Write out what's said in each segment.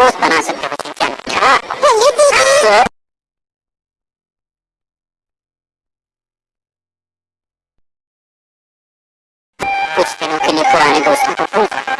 boss balanceın kafasıyken kara saksı Puste no kini kuani dosta papunta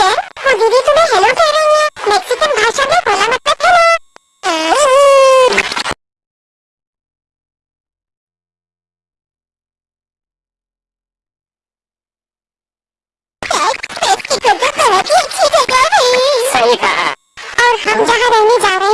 वो दीदी तुम्हें hello कह रही है। मैक्सिकन भाषा में बोला मतलब हेलो है सही कहा। और हम जहाँ रहने जा रहे